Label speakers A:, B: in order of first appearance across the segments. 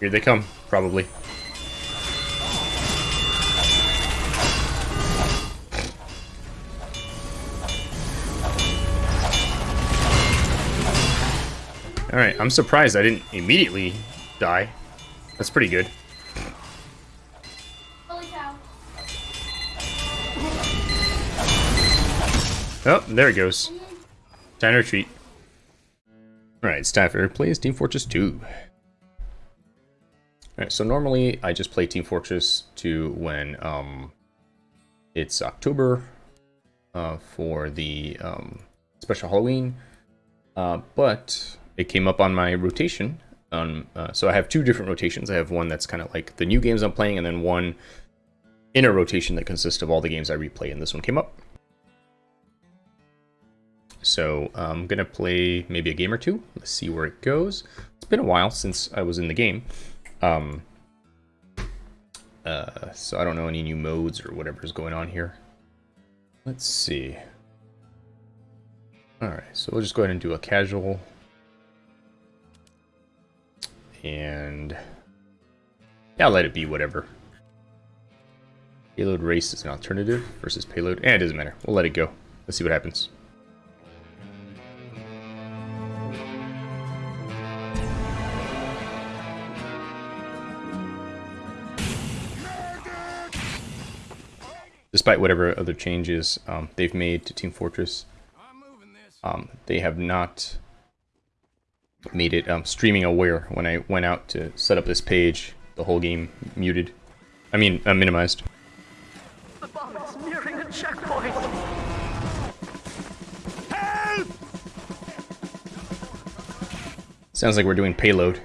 A: Here they come, probably. Alright, I'm surprised I didn't immediately die. That's pretty good.
B: Holy cow.
A: Oh, there it goes. Mm-hmm. Time to retreat. Alright, it's time for plays Team Fortress 2. So normally I just play Team Fortress 2 when um, it's October uh, for the um, special Halloween, uh, but it came up on my rotation. On, uh, so I have two different rotations. I have one that's kind of like the new games I'm playing, and then one inner rotation that consists of all the games I replay, and this one came up. So I'm gonna play maybe a game or two. Let's see where it goes. It's been a while since I was in the game. Um, uh, so I don't know any new modes or whatever is going on here. Let's see. Alright, so we'll just go ahead and do a casual. And yeah, I'll let it be whatever. Payload race is an alternative versus payload. Eh, it doesn't matter. We'll let it go. Let's see what happens. Despite whatever other changes um, they've made to Team Fortress, um, they have not made it um, streaming aware. When I went out to set up this page, the whole game muted. I mean, uh, minimized.
C: The bomb is nearing a checkpoint.
A: Sounds like we're doing payload.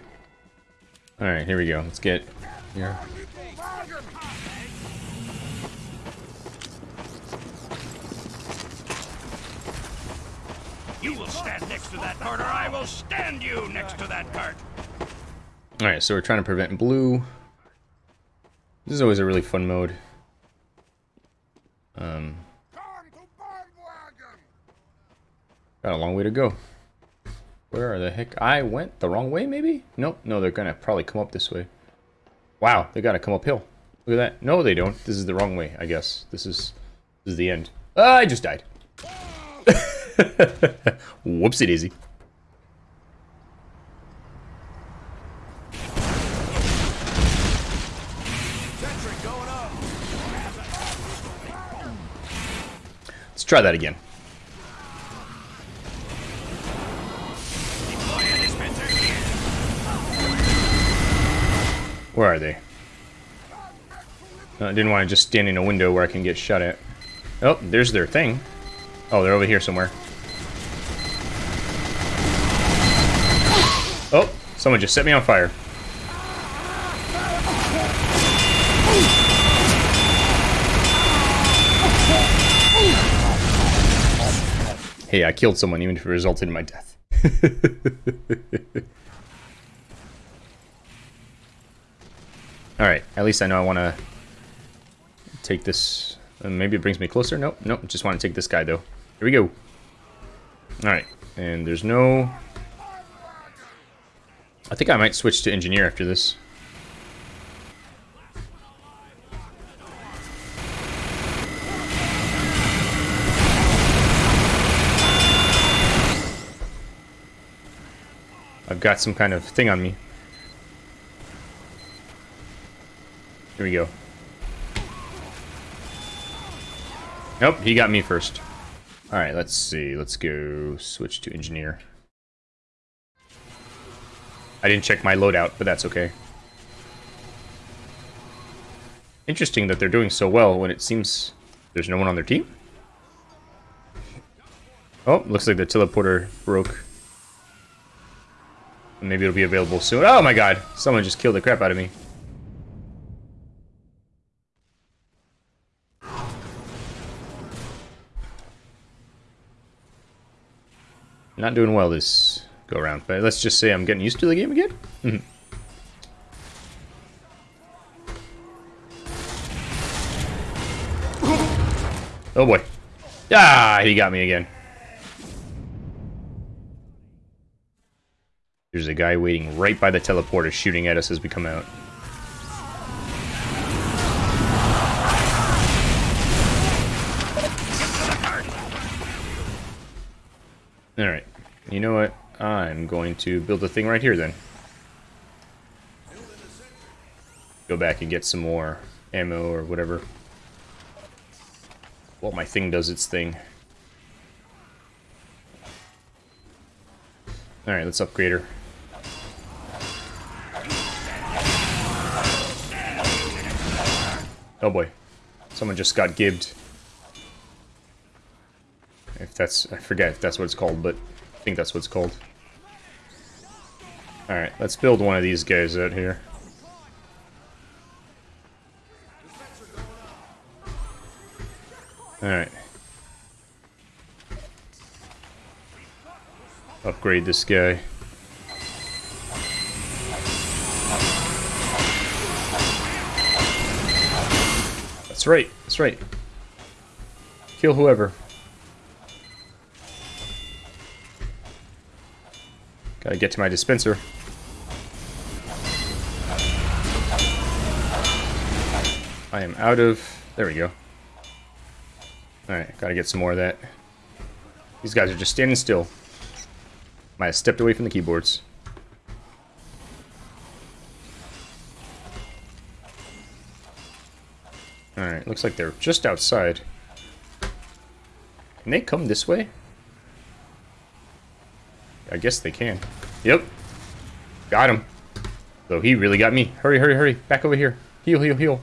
A: Alright, here we go. Let's get here.
D: Will stand you next to that cart.
A: Alright, so we're trying to prevent blue. This is always a really fun mode. Um, got a long way to go. Where the heck? I went the wrong way, maybe? Nope, no, they're gonna probably come up this way. Wow, they gotta come uphill. Look at that. No, they don't. This is the wrong way, I guess. This is this is the end. Ah, I just died. Whoopsie daisy. Try that again. Where are they? Uh, I didn't want to just stand in a window where I can get shot at. Oh, there's their thing. Oh, they're over here somewhere. Oh, someone just set me on fire. Hey, I killed someone even if it resulted in my death. Alright, at least I know I want to take this. Uh, maybe it brings me closer. Nope, nope. Just want to take this guy, though. Here we go. Alright, and there's no... I think I might switch to engineer after this. I've got some kind of thing on me. Here we go. Nope, he got me first. Alright, let's see. Let's go switch to engineer. I didn't check my loadout, but that's okay. Interesting that they're doing so well when it seems there's no one on their team. Oh, looks like the teleporter broke. Maybe it'll be available soon. Oh my god! Someone just killed the crap out of me. Not doing well this go around, but let's just say I'm getting used to the game again. Mhm. oh boy. Ah, he got me again. There's a guy waiting right by the teleporter shooting at us as we come out. Alright. You know what? I'm going to build a thing right here then. Go back and get some more ammo or whatever. While my thing does its thing. Alright, let's upgrade her. Oh boy. Someone just got gibbed. If that's... I forget if that's what it's called, but I think that's what it's called. Alright, let's build one of these guys out here. Alright. Upgrade this guy. Right, that's right. Kill whoever. Gotta get to my dispenser. I am out of... There we go. Alright, gotta get some more of that. These guys are just standing still. Might have stepped away from the keyboards. Alright, looks like they're just outside. Can they come this way? I guess they can. Yep. Got him. So he really got me. Hurry, hurry, hurry. Back over here. Heal, heal, heal.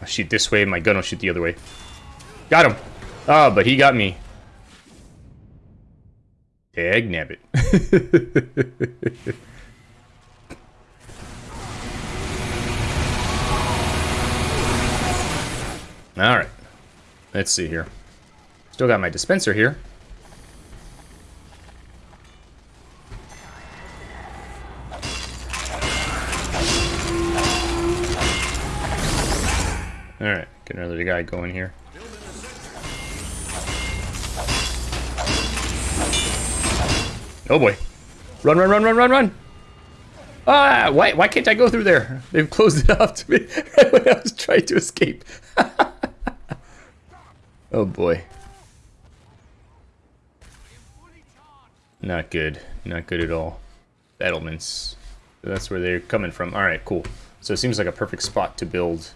A: I'll shoot this way, my gun will shoot the other way. Got him! Ah, oh, but he got me. Tag nabbit. Alright. Let's see here. Still got my dispenser here. Alright, get another guy going here. Oh boy. Run, run, run, run, run, run! Ah, why, why can't I go through there? They've closed it off to me right when I was trying to escape. oh boy. Not good. Not good at all. Battlements. That's where they're coming from. Alright, cool. So it seems like a perfect spot to build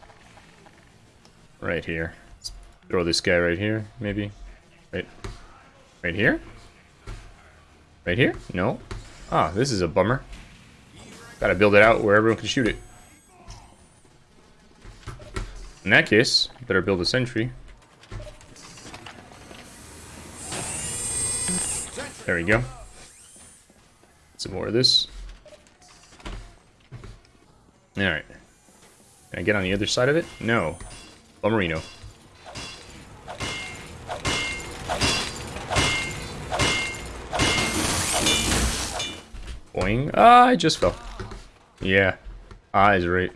A: right here. Let's throw this guy right here, maybe. Right, right here? Right here? No. Ah, this is a bummer. Gotta build it out where everyone can shoot it. In that case, better build a sentry. There we go. Some more of this. Alright. Can I get on the other side of it? No. Bomberino. Boing. Ah, I just fell. Yeah. Ah, right.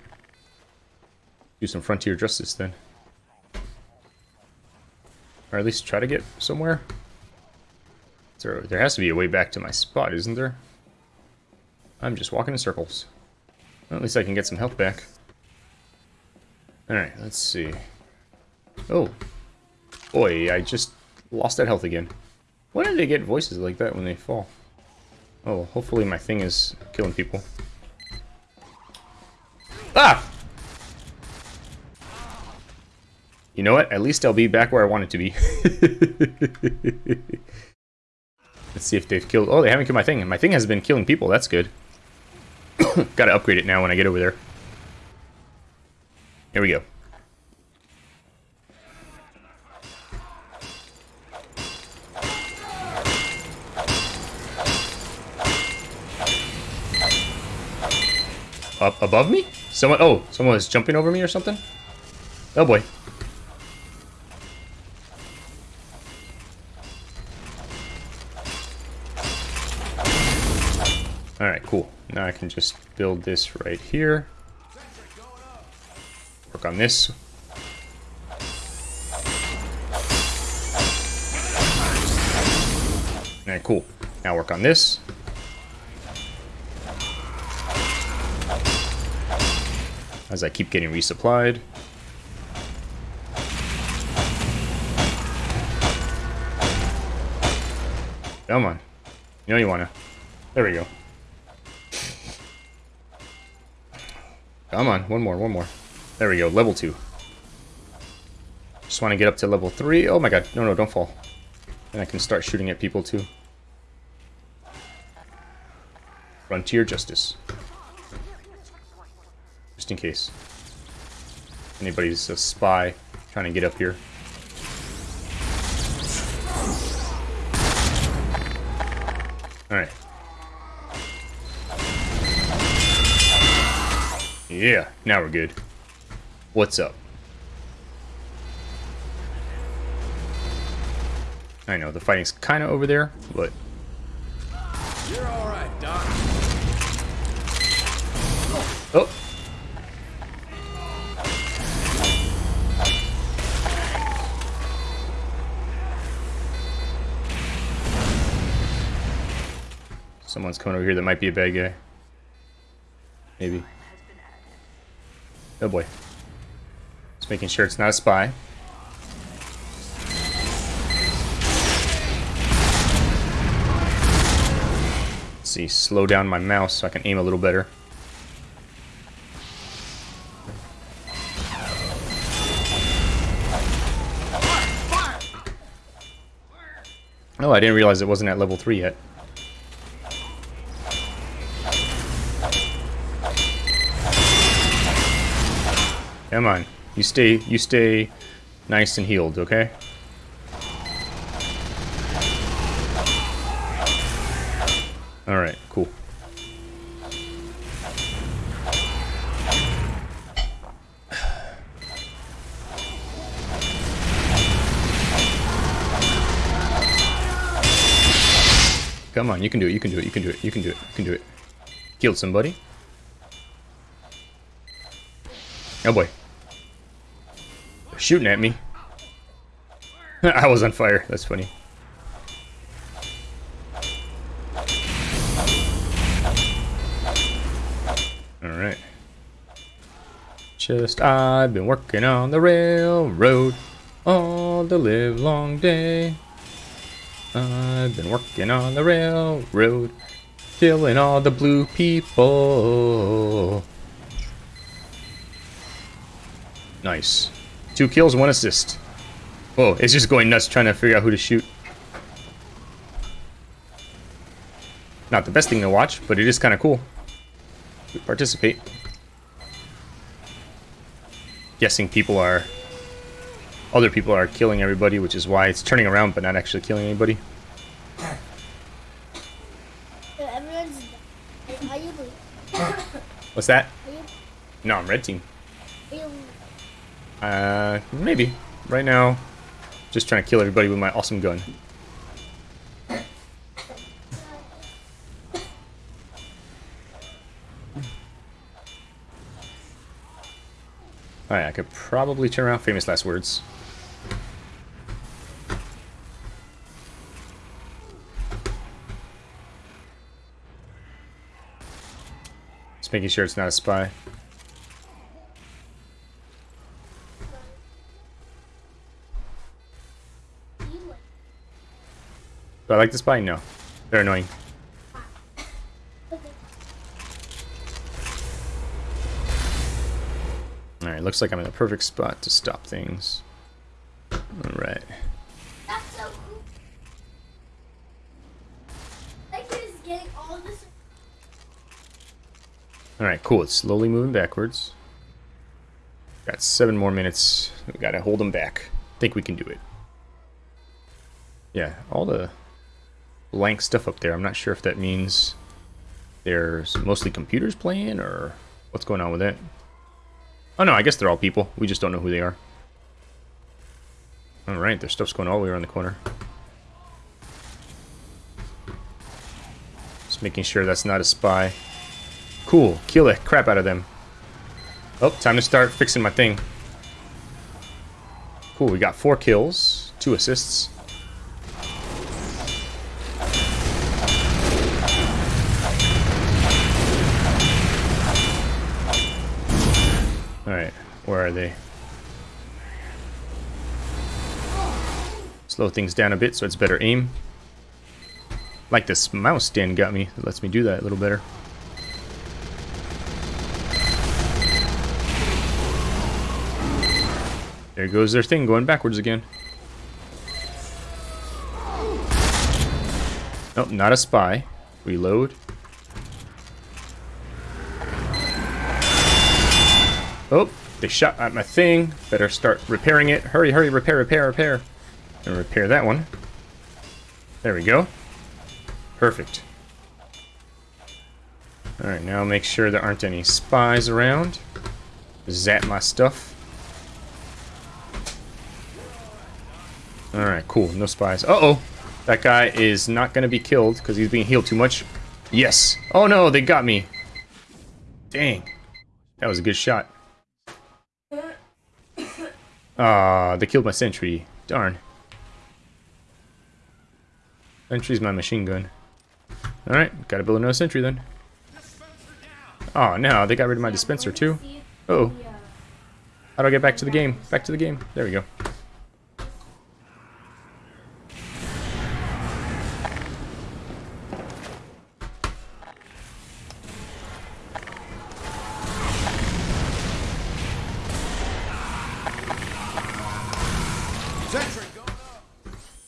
A: Do some frontier justice then. Or at least try to get somewhere. There, has to be a way back to my spot, isn't there? I'm just walking in circles. Well, at least I can get some health back. Alright, let's see. Oh. Boy, I just lost that health again. Why do they get voices like that when they fall? Oh, hopefully my thing is killing people. Ah! You know what? At least I'll be back where I wanted to be. Let's see if they've killed... Oh, they haven't killed my thing. My thing has been killing people. That's good. Gotta upgrade it now when I get over there. Here we go. Up above me? Someone, oh, someone was jumping over me or something? Oh boy. I can just build this right here. Work on this. Alright, cool. Now work on this. As I keep getting resupplied. Come on. You know you wanna. There we go. Come on, one more, one more. There we go, level two. Just want to get up to level three. Oh my god, no, no, don't fall. And I can start shooting at people too. Frontier Justice. Just in case. Anybody's a spy trying to get up here. Alright. Yeah, now we're good. What's up? I know, the fighting's kind of over there, but...
D: You're all right, Doc.
A: Oh! Someone's coming over here that might be a bad guy. Maybe. Oh boy. Just making sure it's not a spy. Let's see, slow down my mouse so I can aim a little better. Oh, I didn't realize it wasn't at level 3 yet. Come on. You stay you stay nice and healed, okay? Alright, cool. Come on, you can do it, you can do it, you can do it, you can do it, you can do it. Killed somebody. Oh boy. Shooting at me. I was on fire, that's funny. Alright. Just I've been working on the railroad all the live long day. I've been working on the railroad, killing all the blue people. Nice. Two kills, one assist. Whoa, it's just going nuts trying to figure out who to shoot. Not the best thing to watch, but it is kind of cool. Participate. Guessing people are... Other people are killing everybody, which is why it's turning around but not actually killing anybody.
B: So everyone's. Are you blue?
A: What's that? No, I'm red team. Uh, maybe. Right now, just trying to kill everybody with my awesome gun. Alright, I could probably turn around famous last words. Just making sure it's not a spy. Do I like the spy? No. They're annoying. Alright, looks like I'm in the perfect spot to stop things. Alright.
B: That's so cool. That kid is getting all this.
A: Alright, cool. It's slowly moving backwards. Got seven more minutes. We gotta hold them back. Think we can do it. Yeah, all the blank stuff up there. I'm not sure if that means there's mostly computers playing or what's going on with that. Oh no, I guess they're all people. We just don't know who they are. Alright, there's stuff's going all the way around the corner. Just making sure that's not a spy. Cool. Kill the crap out of them. Oh, time to start fixing my thing. Cool, we got four kills, two assists. Slow things down a bit so it's better aim. Like this mouse stand got me. It lets me do that a little better. There goes their thing going backwards again. Nope, not a spy. Reload. Oh, they shot at my thing. Better start repairing it. Hurry, hurry, repair, repair, repair. And repair that one. There we go. Perfect. Alright, now make sure there aren't any spies around. Zap my stuff. Alright, cool. No spies. Uh-oh! That guy is not going to be killed because he's being healed too much. Yes! Oh no, they got me! Dang. That was a good shot. Ah, they killed my sentry. Darn. Sentry's my machine gun. Alright, gotta build another sentry then. Oh, no, they got rid of my dispenser too. Oh. How do I get back to the game? Back to the game. There we go.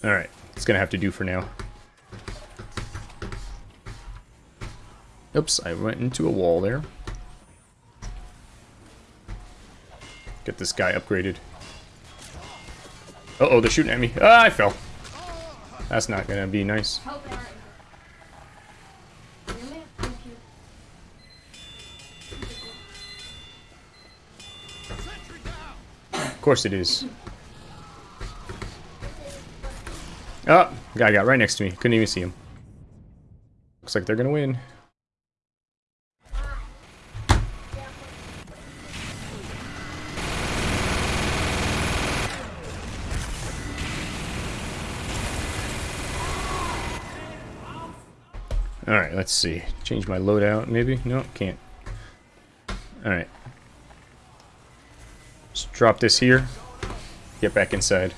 A: Alright, it's gonna have to do for now. Oops, I went into a wall there. Get this guy upgraded. Uh oh they're shooting at me. Ah, I fell. That's not gonna be nice. Of course it is. Oh, guy got right next to me. Couldn't even see him. Looks like they're gonna win. Alright, let's see. Change my loadout, maybe? No, can't. Alright. Just drop this here. Get back inside.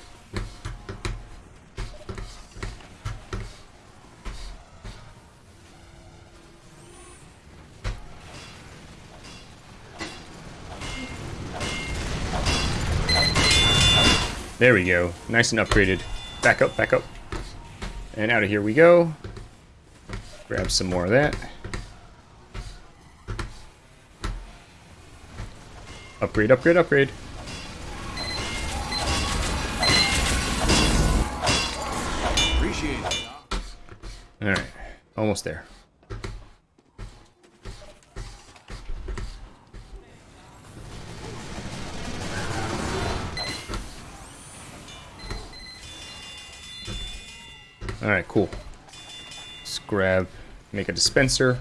A: There we go. Nice and upgraded. Back up, back up. And out of here we go. Grab some more of that. Upgrade, upgrade, upgrade. Alright. Almost there. Alright, cool. Grab, make a dispenser.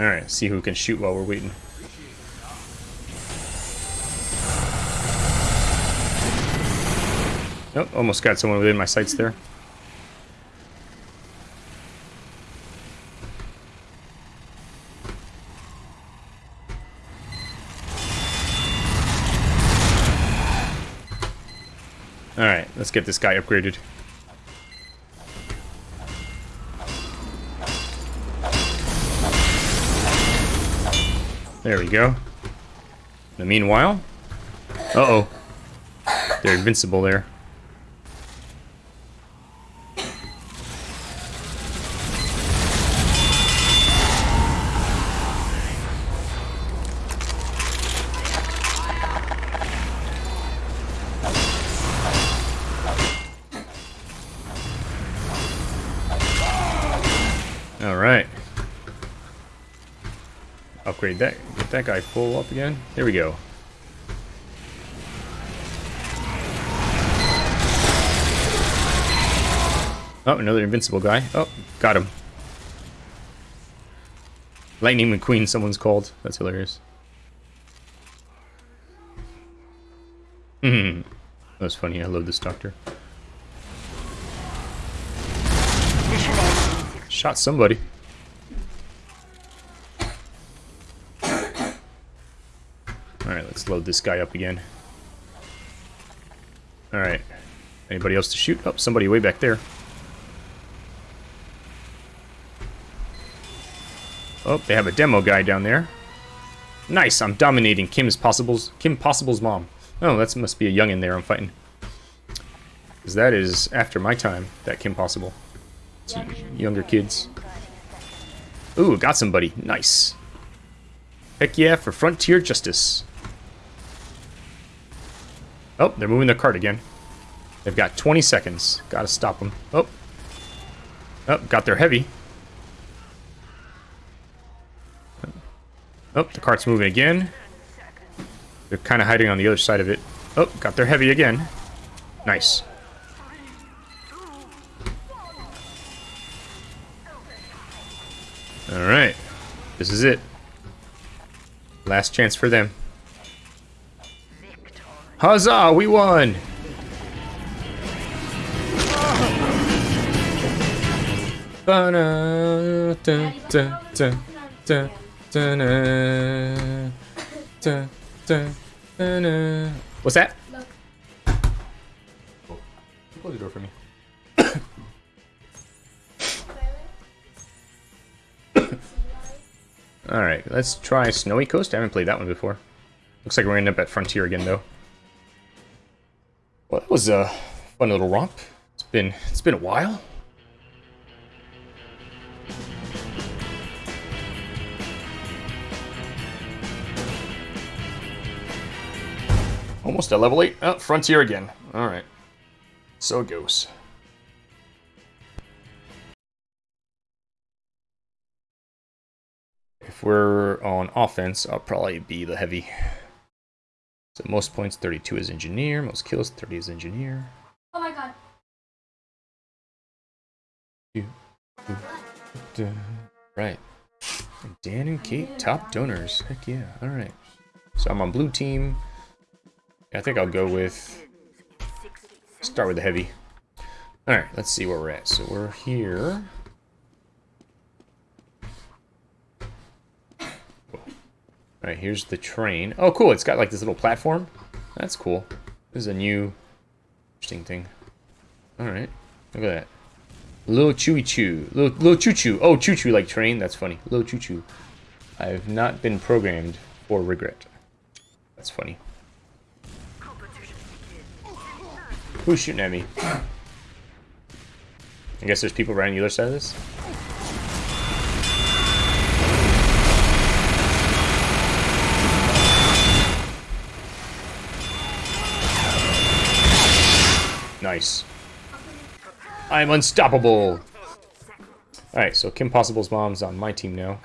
A: Alright, see who can shoot while we're waiting. Nope, almost got someone within my sights there. Alright, let's get this guy upgraded. There we go. Meanwhile... Uh-oh. They're invincible there. Alright. Upgrade that. Get that guy full up again. There we go. Oh, another invincible guy. Oh, got him. Lightning McQueen, someone's called. That's hilarious. Hmm. That was funny. I love this doctor. Shot somebody. Alright, let's load this guy up again. Alright. Anybody else to shoot? Oh, somebody way back there. Oh, they have a demo guy down there. Nice, I'm dominating Kim's Possible's Kim Possible's mom. Oh, that must be a young in there I'm fighting. Because that is after my time, that Kim Possible. It's younger kids. Ooh, got somebody. Nice. Heck yeah, for Frontier Justice. Oh, they're moving their cart again. They've got 20 seconds. Gotta stop them. Oh. Oh, got their heavy. Oh, the cart's moving again. They're kind of hiding on the other side of it. Oh, got their heavy again. Nice. Alright. This is it. Last chance for them. Huzzah, we won! What's that? Close the door for me. Alright, let's try Snowy Coast. I haven't played that one before. Looks like we're gonna end up at Frontier again, though. That was a fun little romp. It's been it's been a while. Almost at level 8. Oh, Frontier again. Alright. So it goes. If we're on offense, I'll probably be the heavy. So most points, 32 is engineer. Most kills, 30 is engineer.
B: Oh my god.
A: Right. Dan and Kate, top donors. Heck yeah. All right. So I'm on blue team. I think I'll go with start with the heavy. All right. Let's see where we're at. So we're here. All right. Here's the train. Oh, cool. It's got like this little platform. That's cool. This is a new interesting thing. All right. Look at that. Little Chewy Choo. Little, little Choo Choo. Oh, Choo Choo like train. That's funny. Little Choo Choo. I've not been programmed for regret. That's funny. Who's shooting at me? I guess there's people right on the other side of this. Nice. I'm unstoppable! Alright, so Kim Possible's mom's on my team now.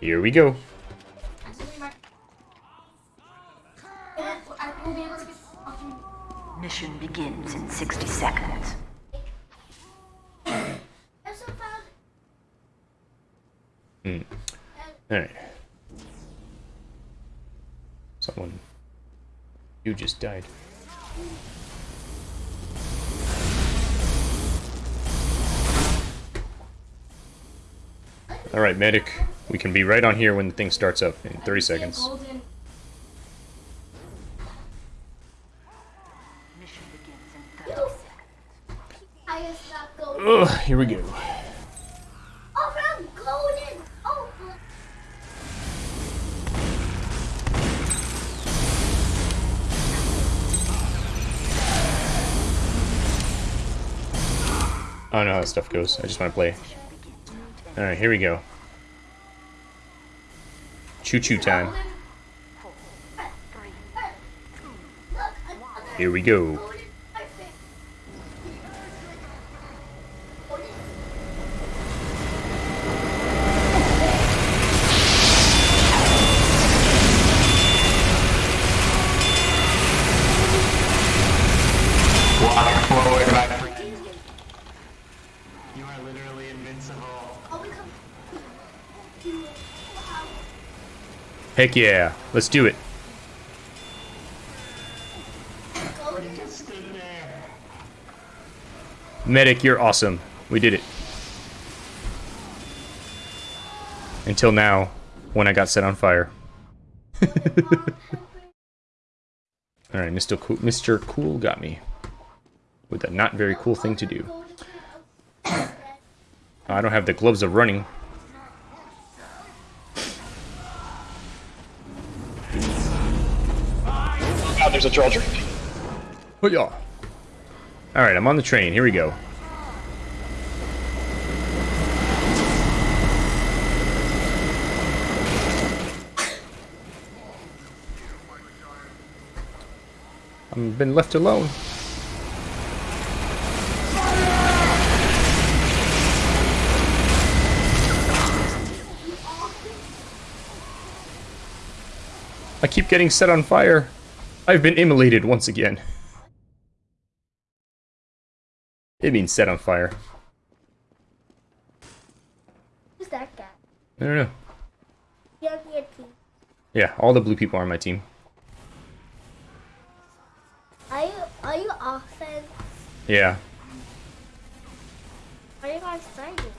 A: Here we go.
C: Mission begins in 60 seconds.
A: Hmm. Alright. You just died. Alright, medic. We can be right on here when the thing starts up in 30 seconds.
B: Golden.
C: Mission begins in 30 seconds.
B: I guess not golden.
A: Ugh, here we go. How stuff goes. I just want to play. Alright, here we go. Choo choo time. Here we go.
B: golden. Perfect. Golden.
E: Walk forward, my friend. You are literally invincible.
B: Oh, we come.
A: Heck yeah. Let's do it. Medic, you're awesome. We did it. Until now, when I got set on fire. Alright, Mr. Cool, Mr. Cool got me. With a not very cool thing to do. I don't have the gloves of running.
E: There's a troll.
A: But yeah. Alright, I'm on the train. Here we go. I've been left alone. I keep getting set on fire. I've been immolated once again. It means set on fire.
B: Who's that guy?
A: I don't know.
B: You have your team.
A: Yeah, all the blue people are on my team.
B: Are you are you offense?
A: Yeah.
B: Are you guys fighting?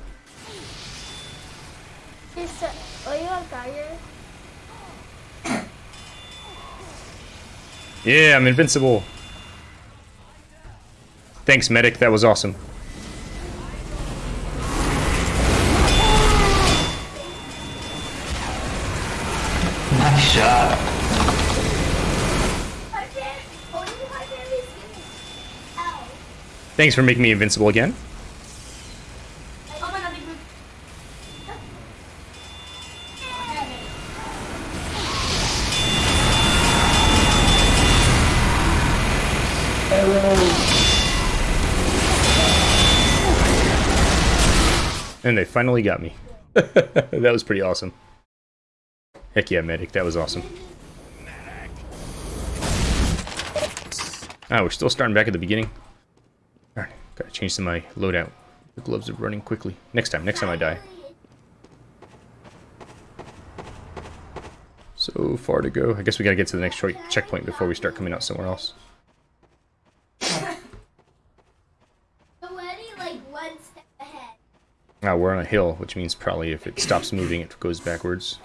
B: Uh, are you on fire?
A: Yeah, I'm invincible. Thanks, medic. That was awesome.
E: Nice shot.
A: Thanks for making me invincible again. And they finally got me. that was pretty awesome. Heck yeah, medic. That was awesome. Ah, we're still starting back at the beginning. Alright, gotta change to my loadout. The gloves are running quickly. Next time, next time I die. So far to go. I guess we gotta get to the next checkpoint before we start coming out somewhere else.
B: already like one step ahead.
A: Ah, we're on a hill, which means probably if it stops moving, it goes backwards.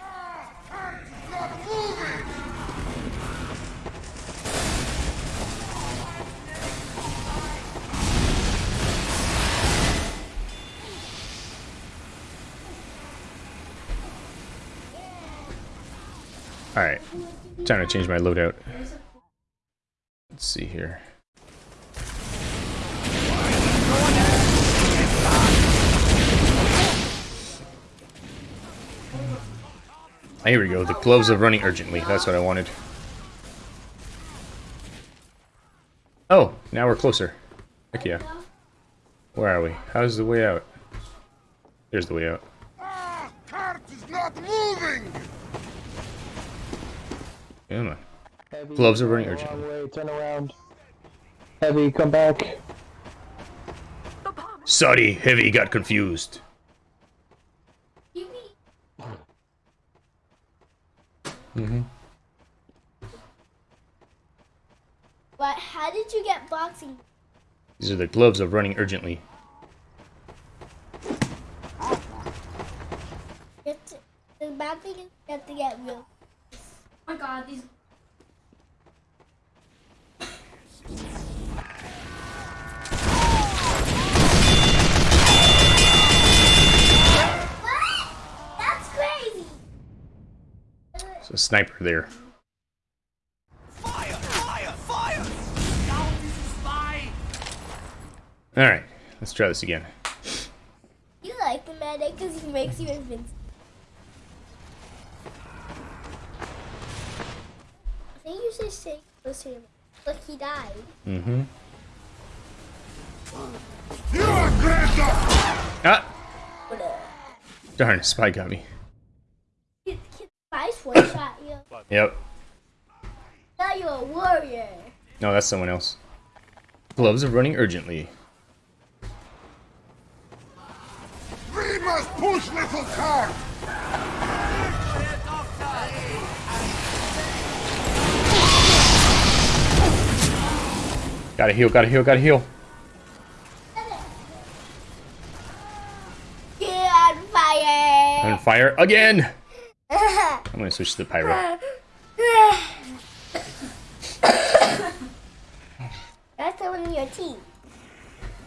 A: Alright, time to change my loadout. Let's see here. Here we go. The gloves of running urgently. That's what I wanted. Oh, now we're closer. Heck yeah. Where are we? How's the way out? There's the way out.
D: Ah, cart is not moving!
A: Come on.
E: Heavy,
A: Gloves are running urgently.
E: Way, turn around. Heavy, come back.
A: Sorry, Heavy got confused.
B: You mean
A: Mm-hmm.
B: But how did you get boxing?
A: These are the gloves of running urgently.
B: You have to, the bad thing is you have to get real. Oh my god, these.
A: There's a sniper there.
D: Fire! Fire! Fire! Down this spy!
A: Alright, let's try this again.
B: You like the medic because he makes you invincible. I think you should stay close to him. Look, he died.
A: Mm-hmm.
D: You aggressor!
A: Ah! Darn, spy got me
B: nice one shot you.
A: Yep.
B: Now you're a warrior.
A: No, that's someone else. Gloves are running urgently.
D: We must push, little car!
A: Gotta heal, gotta heal, gotta heal.
B: Get on fire.
A: On fire again! I'm gonna switch to the pyro.
B: That's someone in your team.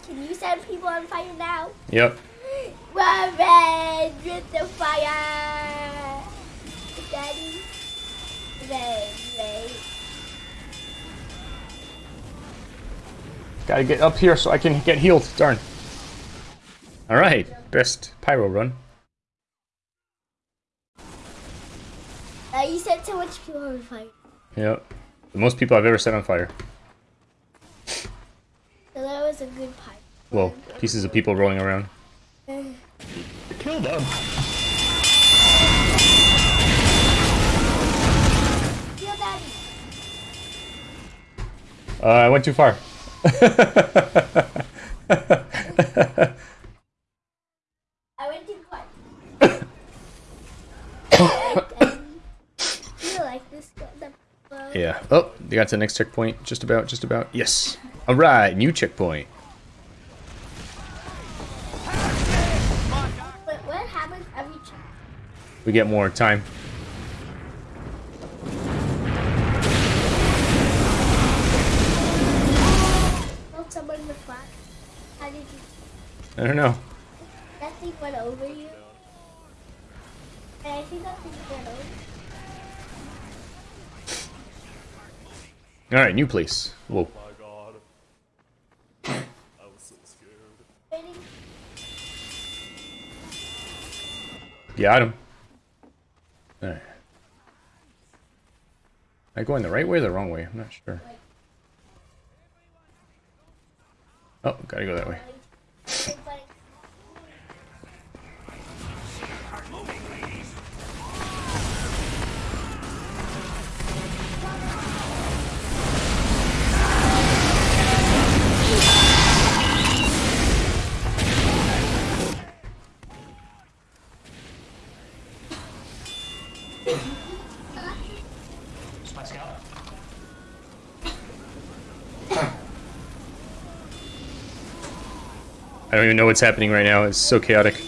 B: Can you set people on fire now?
A: Yep.
B: Revenge with the fire! Daddy? Revenge, right?
A: Gotta get up here so I can get healed. Darn. Alright, best pyro run.
B: Uh, you set so much people on fire.
A: Yep. The most people I've ever set on fire.
B: So that was a good pipe.
A: Well, pieces of people rolling around.
E: Kill them.
B: Feel daddy.
A: Uh, I went too far.
B: I went too far. And you like this the
A: yeah. Oh, they got to the next checkpoint. Just about, just about. Yes. Alright, new checkpoint.
B: But what happens every check?
A: We get more time.
B: Killed someone with flat. How did you?
A: I don't know.
B: That thing went over you. And I think that thing went over.
A: Alright, new place. Whoa.
B: Waiting.
A: Got him. Alright. Am I going the right way or the wrong way? I'm not sure. Oh, gotta go that way. I don't even know what's happening right now. It's so chaotic.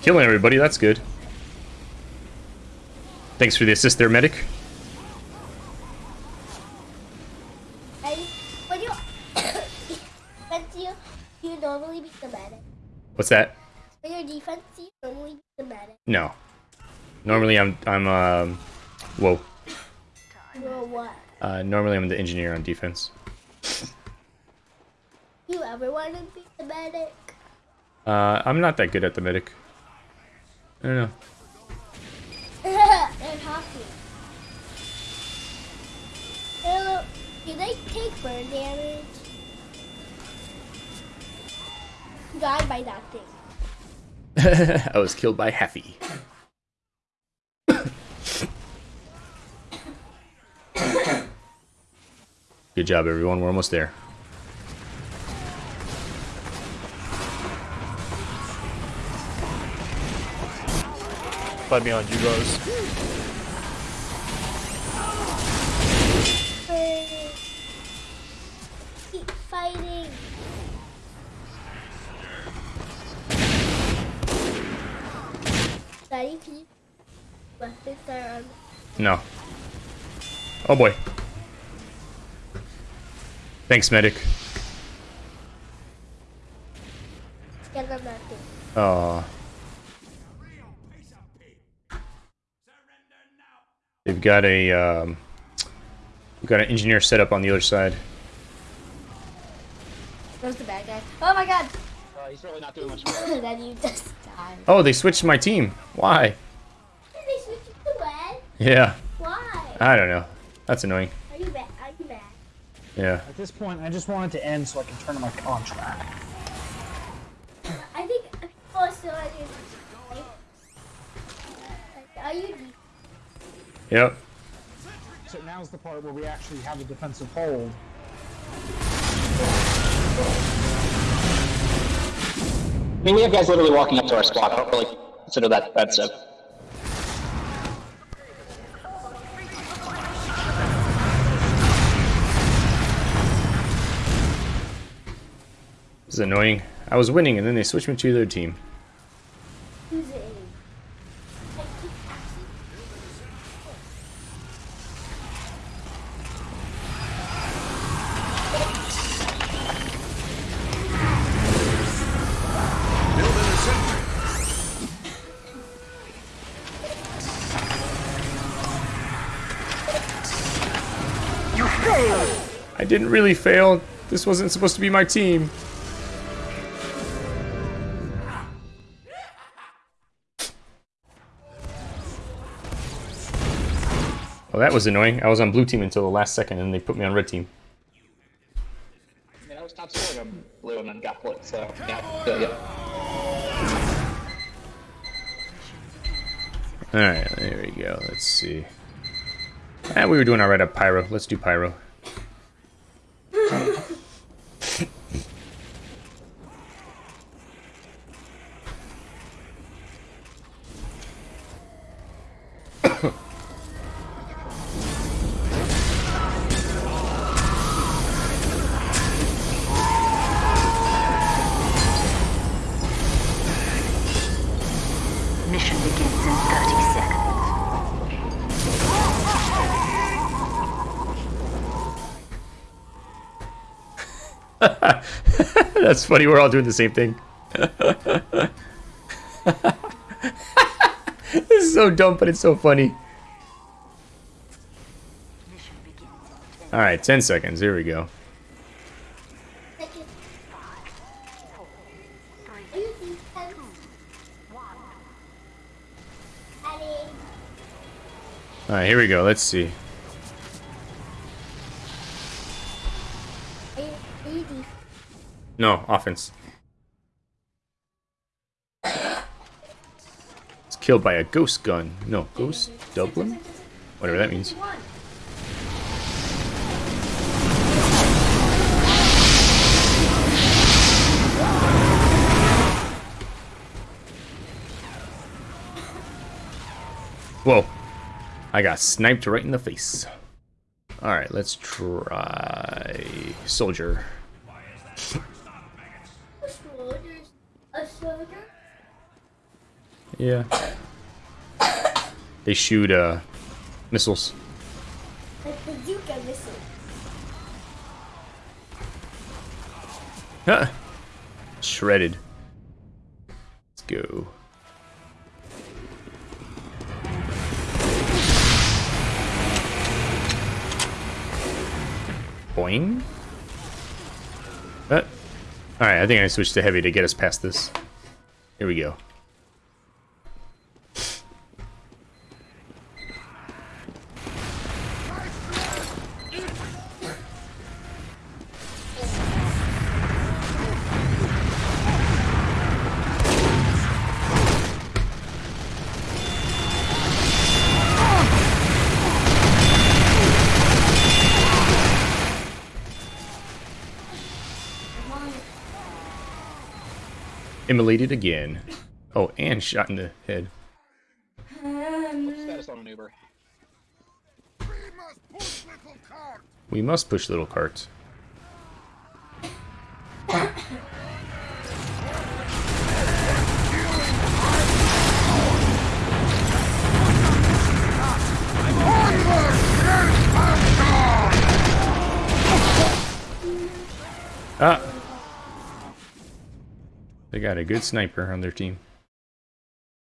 A: Killing everybody, that's good. Thanks for the assist there, medic.
B: I, when you defense you, you normally beat the medic.
A: What's that?
B: When you're defense, you normally beat the medic.
A: No. Normally I'm I'm um whoa.
B: Or what?
A: Uh, normally I'm the engineer on defense.
B: You ever want to beat the medic?
A: Uh, I'm not that good at the medic. I don't know.
B: and hockey. Hello, do they take burn damage? Died by that thing.
A: I was killed by Heffy. Good job, everyone. We're almost there.
F: Fight me on you, Rose.
B: Keep fighting. Daddy, can you weapons are on
A: No. Oh boy. Thanks, medic.
B: get on that thing.
A: Aw. Got a um, we've got an engineer set up on the other side.
B: Where's the bad guy? Oh my god!
E: Uh, he's really not doing much.
B: then you just died.
A: Oh, they switched my team. Why?
B: Did they switch you to red?
A: Yeah,
B: Why?
A: I don't know. That's annoying.
B: Are you mad? Are you mad?
A: Yeah.
E: At this point, I just want it to end so I can turn in my contract.
B: I think people are still on your. Like, Are you
A: Yep.
E: So now's the part where we actually have a defensive hold.
G: I mean, we have guys literally walking up to our squad. I don't really consider that defensive.
A: This is annoying. I was winning and then they switched me to their team. Really fail. This wasn't supposed to be my team. Well, that was annoying. I was on blue team until the last second, and they put me on red team.
G: I mean, I was top scoring on blue and then got put, so yeah, ya.
A: Alright, there we go. Let's see. Ah, we were doing alright at Pyro. Let's do Pyro. Funny. We're all doing the same thing. this is so dumb, but it's so funny.
C: Mission begins in 10
A: All right, 10 seconds. Here we go.
B: Second.
C: four,
B: Are
C: three,
B: you defense?
C: one.
B: Adding.
A: All right, here we go. Let's see. No, offense. It's killed by a ghost gun. No, ghost Dublin? Whatever that means. Whoa. I got sniped right in the face. Alright, let's try soldier.
B: A soldier? A soldier?
A: Yeah. They shoot uh missiles.
B: Like bazooka missile.
A: Huh. Shredded. Let's go. Boing. Uh, Alright, I think I switched to heavy to get us past this. Here we go. Immolated again. Oh, and shot in the head.
G: Status on an Uber.
A: We must push little carts. Got a good sniper on their team.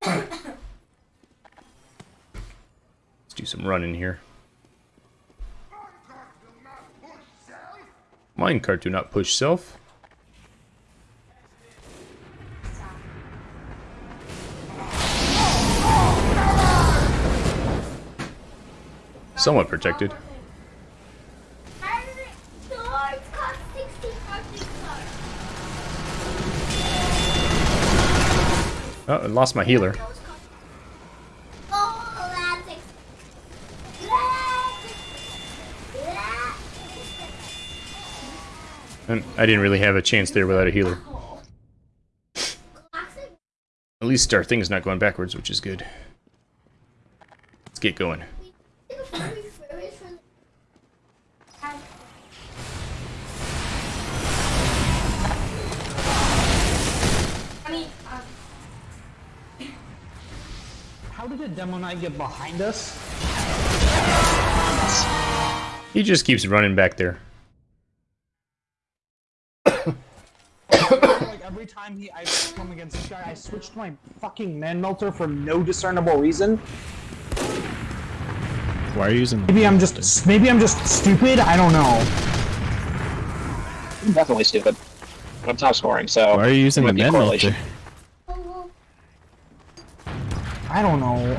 A: Let's do some running here. Minecart do not push self. Somewhat protected.
B: And swords cost 60 fucking cards.
A: Oh, I lost my healer. And I didn't really have a chance there without a healer. At least our thing's not going backwards, which is good. Let's get going.
E: Did Demo Knight get behind us?
A: He just keeps running back there.
E: like every time he I come against this guy, I switched my fucking Manmelter for no discernible reason.
H: Why are you using?
E: Maybe I'm just maybe I'm just stupid. I don't know.
G: Definitely stupid. I'm top scoring, so.
H: Why are you using the
G: be
B: Manmelter?
E: I don't know.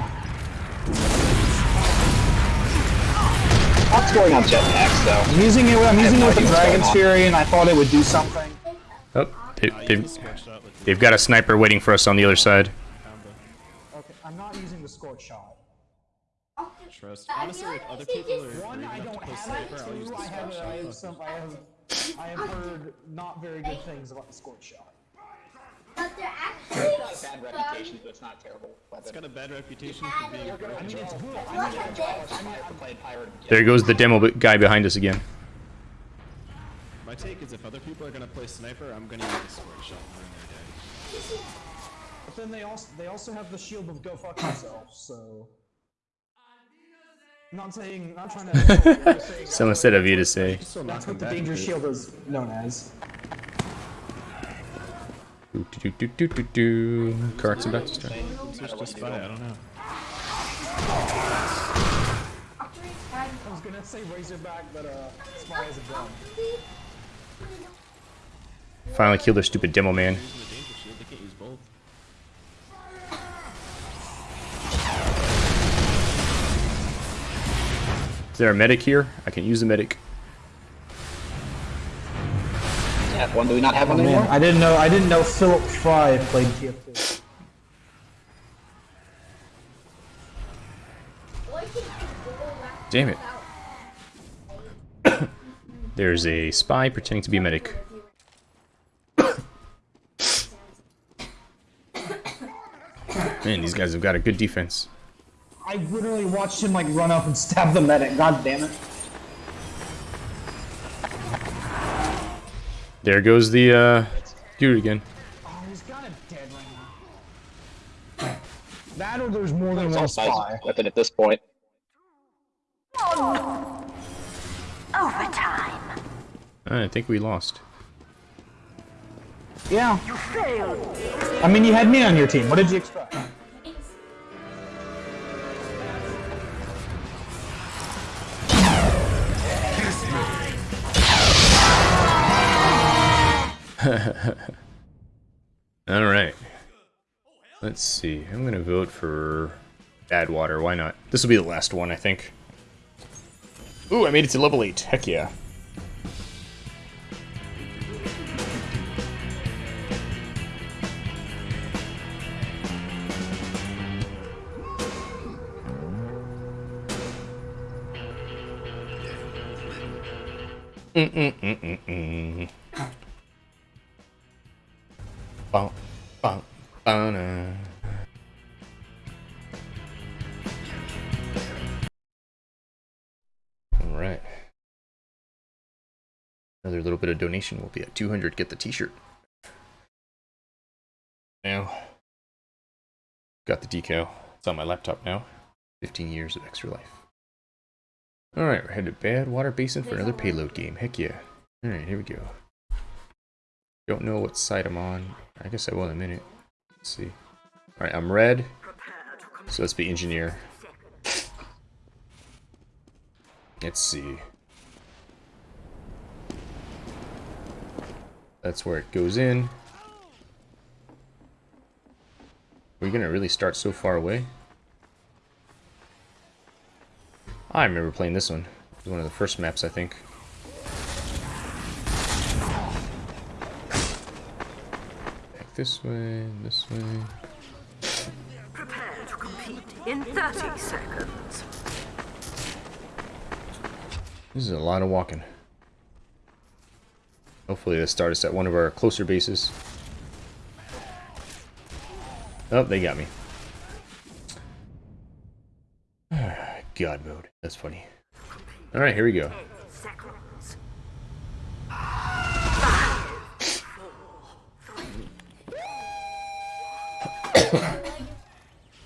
G: Top scoring on jetpacks, though.
E: I'm using it. I'm using it with the Dragon's. Fury, and I thought it would do something.
A: Oh, they, they've, they've got a sniper waiting for us on the other side.
E: Okay, I'm not using the scorch shot.
H: Trust.
B: I
H: Honestly, if other people are
E: One, I don't have it.
H: sniper, I'll use
E: Two,
H: the
E: I have,
H: uh,
E: I have some. I have. I have heard not very good things about the scorch shot.
B: But they're actually
G: It's got a bad reputation, but it's not a terrible
H: It's
G: weapon.
H: got a bad reputation for being.
E: I mean, it's good.
B: Look
E: I mean,
B: at this.
G: I played pirate.
A: There goes the demo guy behind us again.
H: My take is if other people are gonna play sniper, I'm gonna use the scorch shot when they're dead.
E: but then they also they also have the shield of go fuck yourself. So. I'm not saying. Not trying to. I'm just saying
A: Someone said of you to say.
E: That's what the
H: back
E: danger shield is known as.
A: Do, do, do, do, do, do. About to start.
H: Spy, I don't know.
E: I was gonna say Razorback, but uh, Spy is a gun.
A: Finally killed their stupid demo man. Is there a medic here? I can use the medic.
G: Yeah, one, do we not have one oh,
E: Man,
G: anymore?
E: I didn't know. I didn't know Philip Fry played TF2.
A: Damn it. There's a spy pretending to be a medic. Man, these guys have got a good defense.
E: I literally watched him like run up and stab the medic. God damn it!
A: There goes the uh, dude again.
E: Oh, he's kind of dead right now. That or there's more than one spy.
G: weapon at this point.
C: Overtime.
A: I think we lost.
E: Yeah. I mean, you had me on your team. What did you expect?
A: All right. Let's see. I'm gonna vote for Badwater. Why not? This will be the last one, I think. Ooh, I made it to level eight. Heck yeah. Mm-mm-mm-mm-mm. Bum, ba-na. All right. Another little bit of donation will be at 200. Get the t-shirt. Now, got the decal. It's on my laptop now. 15 years of extra life. All right, we're headed to Badwater Basin for another payload game. Heck yeah. All right, here we go. Don't know what side I'm on. I guess I will in a minute. Let's see. All right, I'm red. So let's be engineer. Let's see. That's where it goes in. We're gonna really start so far away. I remember playing this one. It was one of the first maps, I think. This way, this way.
C: Prepare to compete in 30 seconds.
A: This is a lot of walking. Hopefully they start us at one of our closer bases. Oh, they got me. God mode. That's funny. Alright, here we go.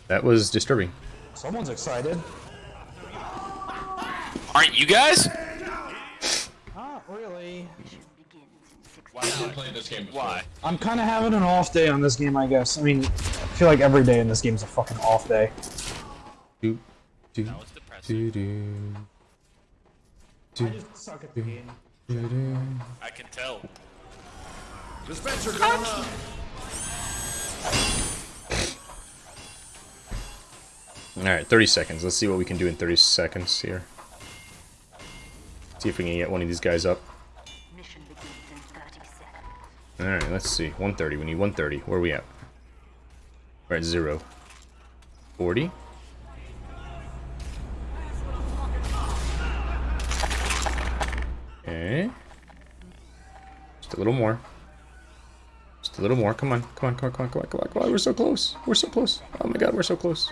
A: That was disturbing.
E: Someone's excited.
I: Aren't you guys?
E: Not really.
H: Why not play this game before?
I: Why?
E: I'm kind of having an off day on this game, I guess. I mean, I feel like every day in this game is a fucking off day.
A: Do, do,
I: That was depressing.
A: do, do, do,
E: I just suck at the game.
A: do, do.
I: I can tell.
D: Dispenser going up.
A: Alright, 30 seconds. Let's see what we can do in 30 seconds here. See if we can get one of these guys up.
C: Mission begins in 30 seconds.
A: Alright, let's see. 130. We need 130. Where are we at? We're at 0. 40. Okay. Just a little more. Just a little more. Come on. Come on, come on, come on, come on, come on, come on. We're so close. We're so close. Oh my god, we're so close.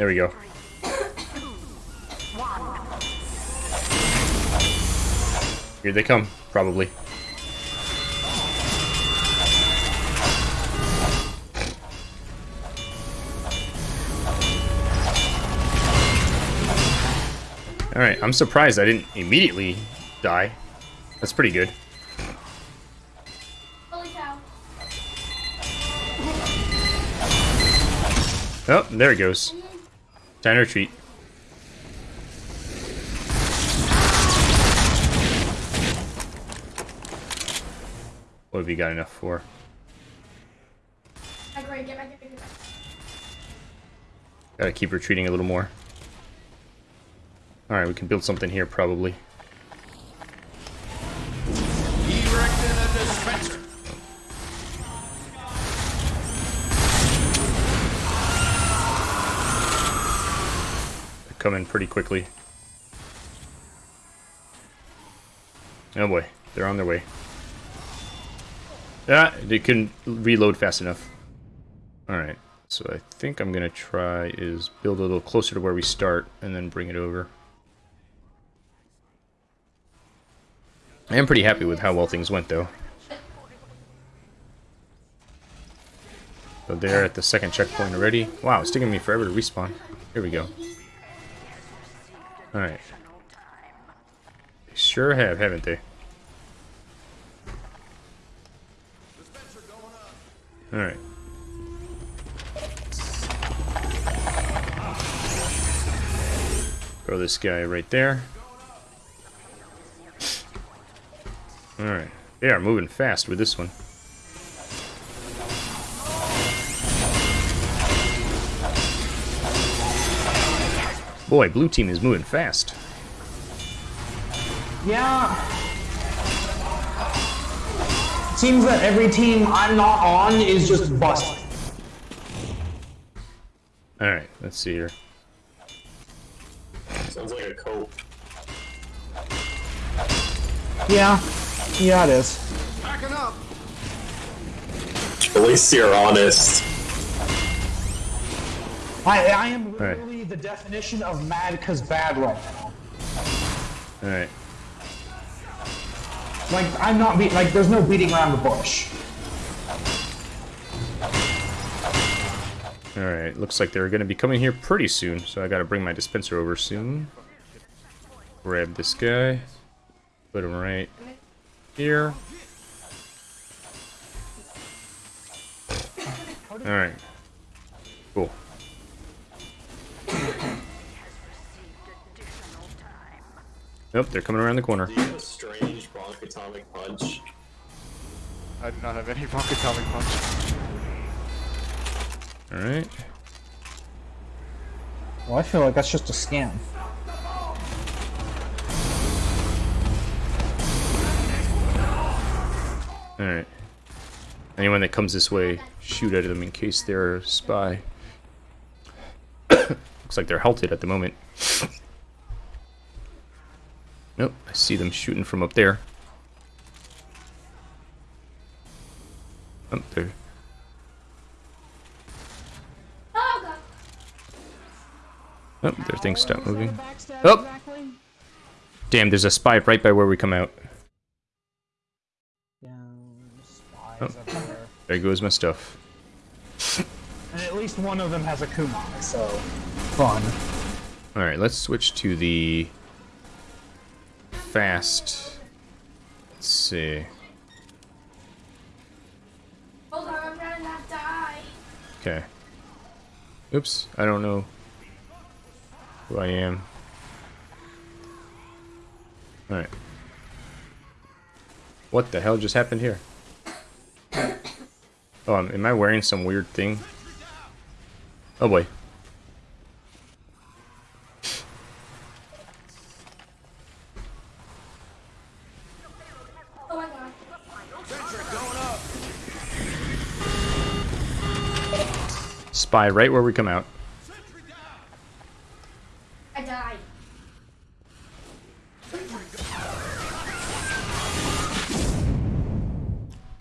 A: There we go. Here they come, probably. Alright, I'm surprised I didn't immediately die. That's pretty good. Oh, there it goes. Time to retreat. What have you got enough for? Gotta keep retreating a little more. Alright, we can build something here probably. They're coming pretty quickly. Oh boy, they're on their way. Ah, they couldn't reload fast enough. Alright, so I think I'm gonna try is build a little closer to where we start and then bring it over. I am pretty happy with how well things went though. So they're at the second checkpoint already. Wow, it's taking me forever to respawn. Here we go. Alright. They sure have, haven't they? Alright. Throw this guy right there. Alright. They are moving fast with this one. Boy, blue team is moving fast.
E: Yeah. Seems that every team I'm not on is just busted.
A: Alright, let's see here.
J: Sounds like a cope.
E: Yeah. Yeah, it is.
D: Backing up.
J: At least you're honest.
E: I, I am literally the definition of mad cause bad right now.
A: Alright.
E: Like, I'm not be like, there's no beating around the bush.
A: Alright, looks like they're gonna be coming here pretty soon, so I gotta bring my dispenser over soon. Grab this guy. Put him right here. Alright. Nope, they're coming around the corner.
J: Do you have a strange Bonk Atomic punch?
F: I do not have any rock atomic punch.
A: Alright.
E: Well, I feel like that's just a scam.
A: Alright. Anyone that comes this way, shoot at them in case they're a spy. Looks like they're halted at the moment. Nope, I see them shooting from up there. Up there.
B: Oh god.
A: Oh, their things stop moving. Oh! Damn, there's a spy right by where we come out. Oh. There goes my stuff.
E: And at least one of them has a Kuma, so fun.
A: Alright, let's switch to the fast. Let's see.
B: Hold on, I'm to not die.
A: Okay. Oops, I don't know who I am. Alright. What the hell just happened here? Oh, am I wearing some weird thing? Oh boy. Spy right where we come out.
B: I died.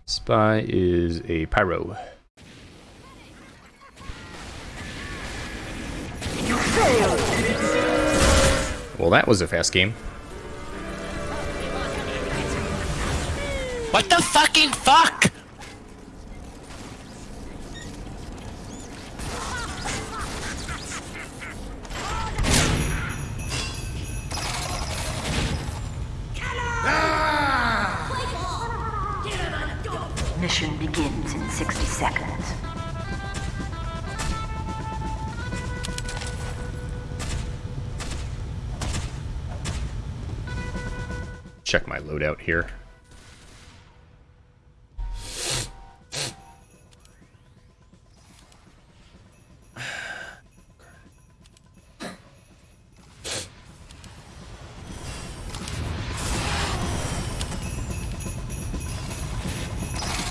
A: Spy is a pyro. Well, that was a fast game.
I: What the fucking fuck?
A: Here.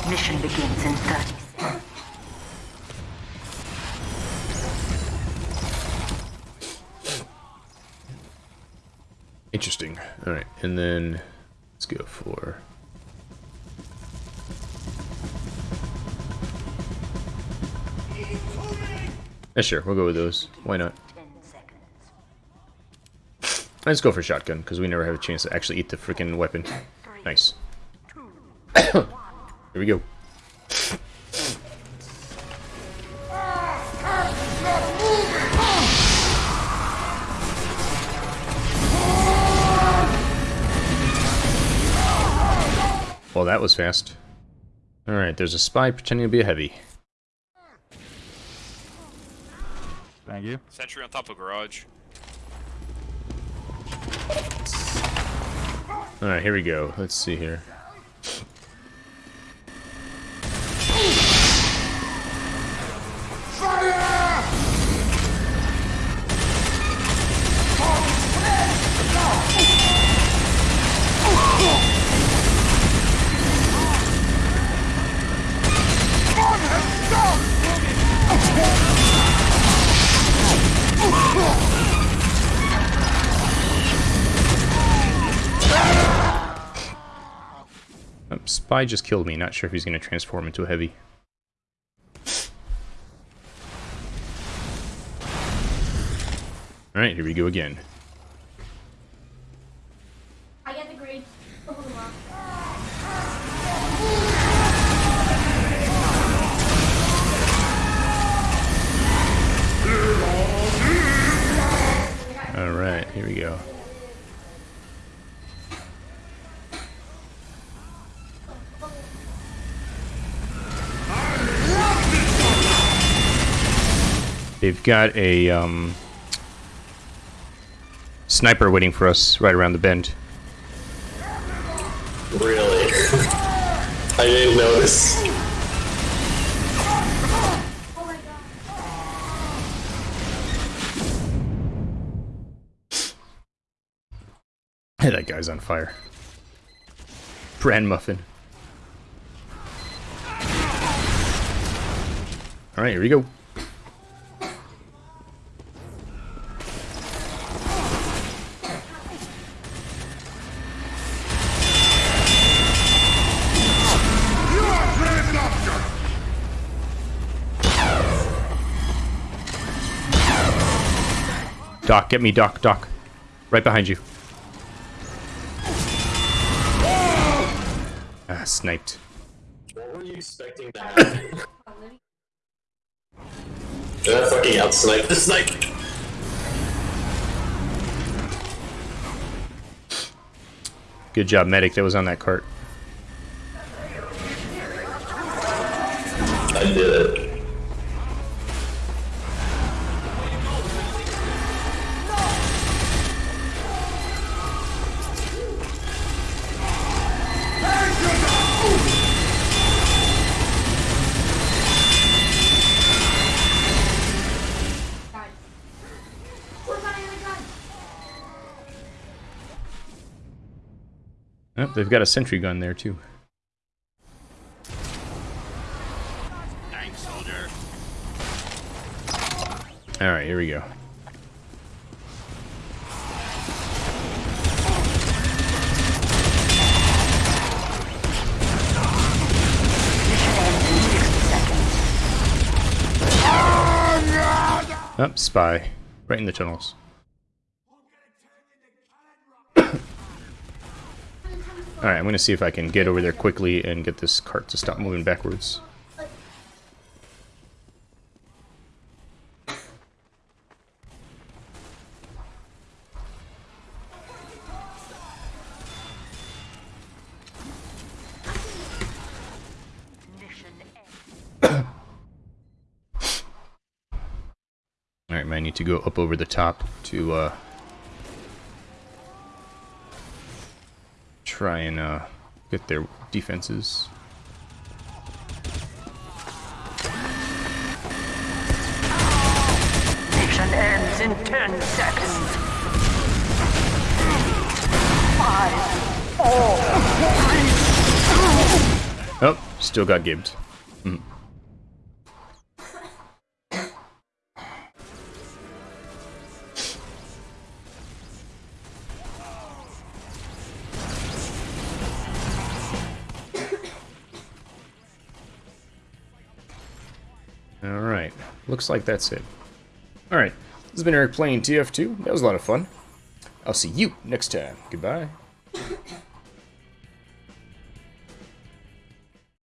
C: Mission begins in 30 seconds.
A: Interesting. Alright, and then let's go for. Yeah, sure, we'll go with those. Why not? Let's go for shotgun, because we never have a chance to actually eat the freaking weapon. Nice. Here we go. That was fast. Alright, there's a spy pretending to be a heavy.
F: Thank you.
I: Sentry on top of garage.
A: Alright, here we go. Let's see here. Um, Spy just killed me. Not sure if he's going to transform into a heavy. Alright, here we go again.
B: I get the grade. Hold them up.
A: Alright, here we go. They've got a um, sniper waiting for us right around the bend.
J: Really? I didn't notice.
B: Oh my god.
A: Hey, that guy's on fire. Bran Muffin. Alright, here we go. Doc, get me, Doc, Doc. Right behind you. Ah, sniped.
J: What were you expecting to happen? Did I fucking outsnipe the snipe?
A: Good job, medic. That was on that cart.
J: I did it.
A: Oh, they've got a sentry gun there too.
D: Thanks, soldier.
A: All right, here we go. Oh, Up, oh, spy. Right in the tunnels. I'm gonna see if I can get over there quickly and get this cart to stop moving backwards. Alright, man, I need to go up over the top to, uh... Try and, uh, get their defenses.
C: Mission ends in 10 seconds. Five, four, three,
A: Oh, still got gibbed. Mm. Looks like that's it. Alright, this has been Eric playing TF2. That was a lot of fun. I'll see you next time. Goodbye.